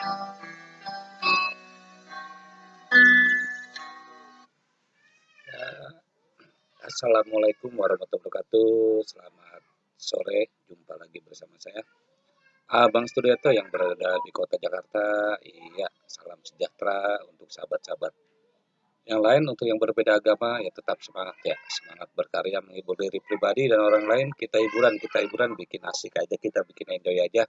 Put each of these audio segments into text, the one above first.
Ya, Assalamualaikum warahmatullahi wabarakatuh. Selamat sore, jumpa lagi bersama saya. Abang Studiato yang berada di kota Jakarta. Iya, salam sejahtera untuk sahabat-sahabat yang lain untuk yang berbeda agama ya tetap semangat ya semangat berkarya menghibur diri pribadi dan orang lain kita hiburan kita hiburan bikin asik aja kita bikin enjoy aja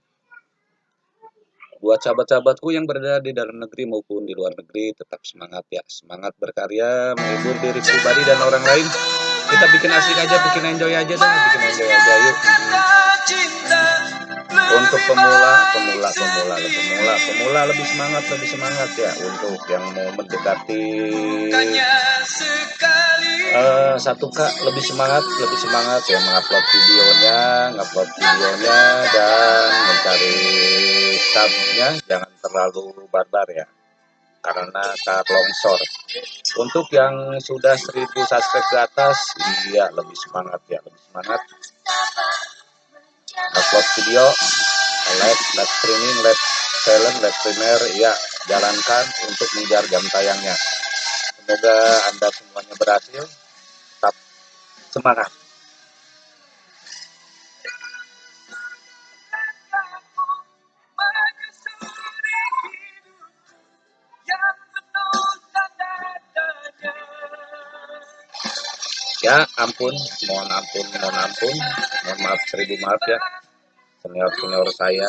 buat sahabat-sahabatku yang berada di dalam negeri maupun di luar negeri tetap semangat ya. Semangat berkarya menghibur diri pribadi dan orang lain. Kita bikin asik aja bikin enjoy aja dah bikin enjoy aja yuk pemula pemula pemula pemula pemula lebih semangat lebih semangat ya untuk yang mau mendekati. Uh, satu kak lebih semangat lebih semangat ya mengupload videonya ngupload videonya dan mencari subnya. Jangan terlalu barbar ya karena tak longsor. Untuk yang sudah 1000 subscribe ke atas iya lebih semangat ya lebih semangat. Upload video live live streaming live silent live streamer ya jalankan untuk mengejar jam tayangnya. Semoga anda semuanya berhasil. Tetap semangat. Ya ampun. Mohon ampun mohon ampun. Mohon maaf seribu maaf ya senior senior saya.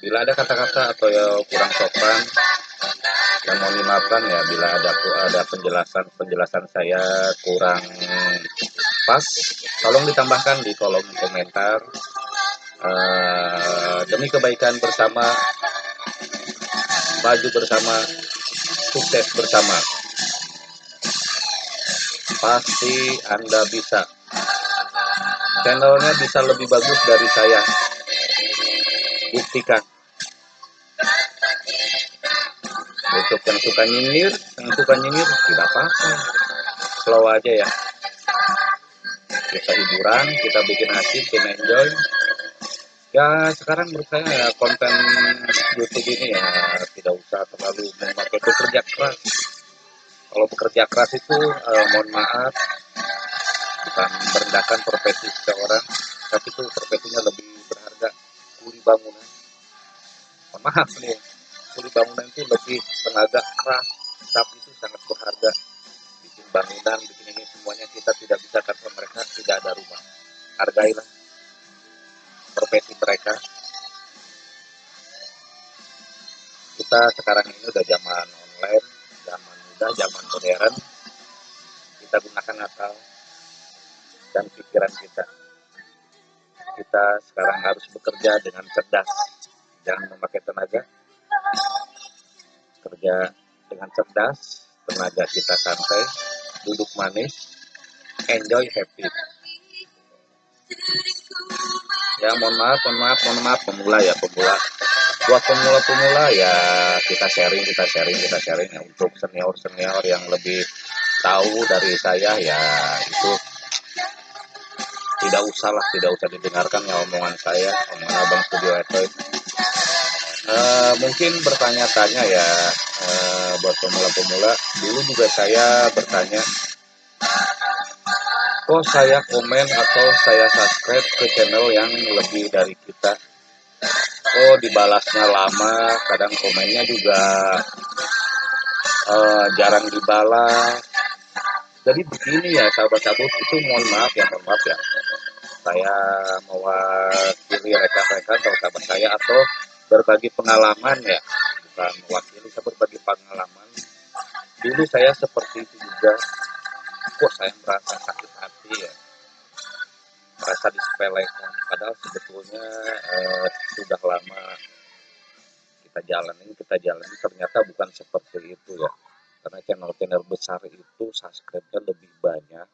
Bila ada kata-kata atau ya kurang sopan yang mau dimaafkan ya bila ada ada penjelasan penjelasan saya kurang pas tolong ditambahkan di kolom komentar. Uh, demi kebaikan bersama maju bersama sukses bersama. Pasti Anda bisa. Channelnya bisa lebih bagus dari saya. Buktikan. Untuk yang suka nyinyir, yang suka nyinyir, tidak apa-apa. Slow aja ya. Kita hiburan, kita bikin asik, kita enjoy. Ya sekarang menurut saya ya konten YouTube ini ya tidak usah terlalu memakai bekerja keras kalau bekerja keras itu eh, mohon maaf bukan merendahkan profesi seseorang tapi itu profesinya lebih berharga. Kuli bangunan. Maaf nih kuli bangunan itu lebih tenaga keras tapi itu sangat berharga. Bikin bangunan bikin ini semuanya kita tidak bisa kata mereka tidak ada rumah. Hargailah profesi mereka. Kita sekarang ini udah zaman online zaman muda zaman modern. Kita gunakan akal dan pikiran kita. Kita sekarang harus bekerja dengan cerdas. Jangan memakai tenaga. Kerja dengan cerdas. Tenaga kita santai. Duduk manis. Enjoy happy. Ya mohon maaf mohon maaf mohon maaf. Pemula ya pemula. Buat pemula-pemula ya kita sharing kita sharing kita sharing. Ya untuk senior senior yang lebih tahu dari saya ya itu tidak usah lah tidak usah didengarkan ya omongan saya omongan abang studio itu uh, mungkin bertanya-tanya ya uh, buat pemula-pemula. Dulu juga saya bertanya kok saya komen atau saya subscribe ke channel yang lebih dari kita? Oh dibalasnya lama kadang komennya juga uh, jarang dibalas jadi begini ya sahabat-sahabat itu mohon maaf ya mohon maaf ya. Saya mewakili rekan-rekan atau sahabat saya atau berbagi pengalaman ya. Bukan mewakili saya berbagi pengalaman. Dulu saya seperti itu juga. Kok saya merasa sakit hati ya? Merasa disepelekan. Padahal sebetulnya eh, sudah lama kita jalanin kita jalani ternyata bukan seperti itu ya karena channel-channel besar itu subscribe-nya lebih banyak.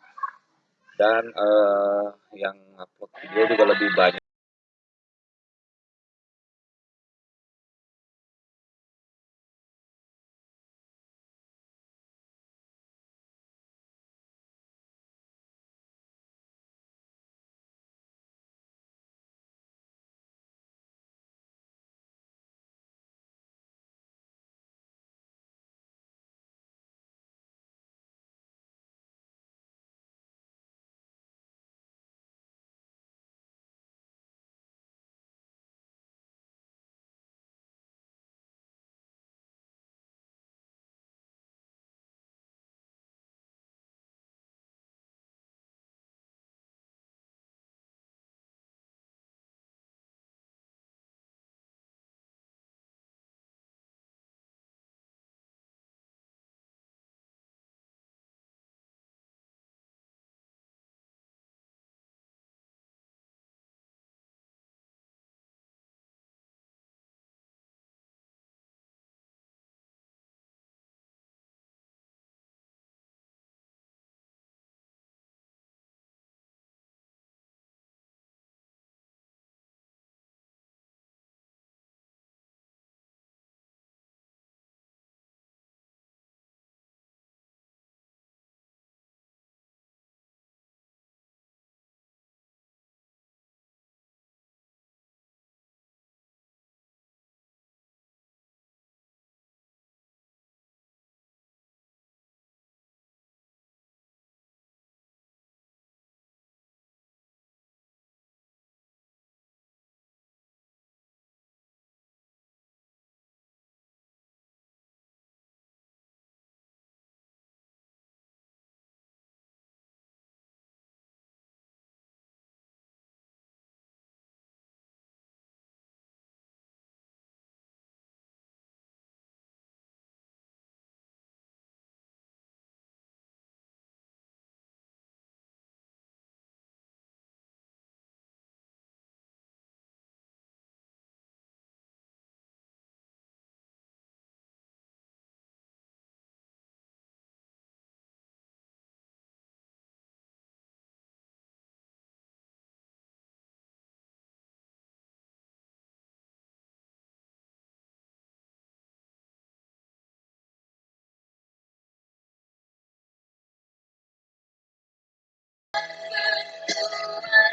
Dan eh, yang upload video juga lebih banyak